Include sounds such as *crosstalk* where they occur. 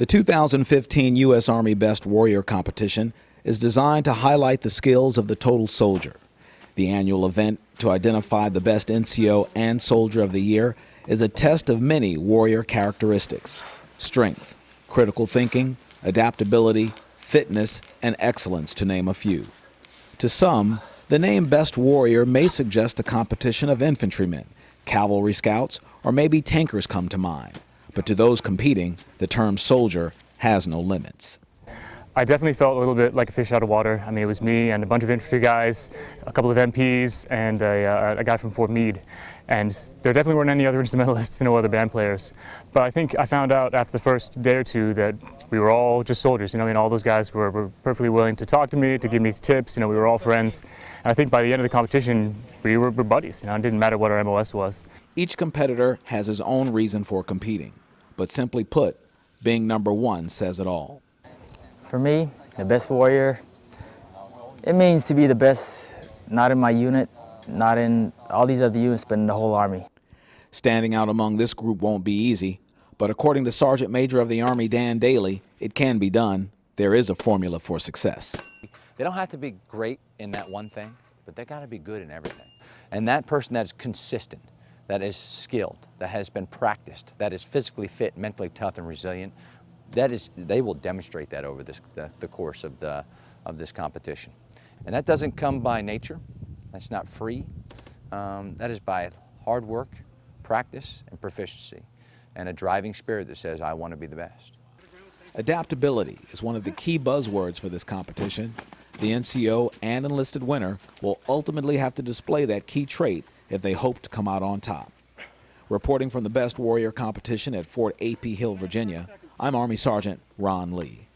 The 2015 U.S. Army Best Warrior Competition is designed to highlight the skills of the total soldier. The annual event to identify the best NCO and Soldier of the Year is a test of many warrior characteristics strength, critical thinking, adaptability, fitness, and excellence, to name a few. To some, the name Best Warrior may suggest a competition of infantrymen, cavalry scouts, or maybe tankers come to mind. But to those competing, the term soldier has no limits. I definitely felt a little bit like a fish out of water. I mean, it was me and a bunch of infantry guys, a couple of MPs, and a, uh, a guy from Fort Meade. And there definitely weren't any other *laughs* instrumentalists, no other band players. But I think I found out after the first day or two that we were all just soldiers. You know, I mean, all those guys were, were perfectly willing to talk to me, to give me tips. You know, we were all friends. And I think by the end of the competition, we were, were buddies. You know, it didn't matter what our MOS was. Each competitor has his own reason for competing. But simply put, being number one says it all. For me, the best warrior, it means to be the best, not in my unit, not in all these other units, but in the whole Army. Standing out among this group won't be easy, but according to Sergeant Major of the Army Dan Dailey, it can be done. There is a formula for success. They don't have to be great in that one thing, but they got to be good in everything. And that person that's consistent, that is skilled, that has been practiced, that is physically fit, mentally tough and resilient, that is, they will demonstrate that over this, the, the course of, the, of this competition. And that doesn't come by nature. That's not free. Um, that is by hard work, practice, and proficiency, and a driving spirit that says, I want to be the best. Adaptability is one of the key buzzwords for this competition. The NCO and enlisted winner will ultimately have to display that key trait if they hope to come out on top. Reporting from the Best Warrior competition at Fort A.P. Hill, Virginia, I'm Army Sergeant Ron Lee.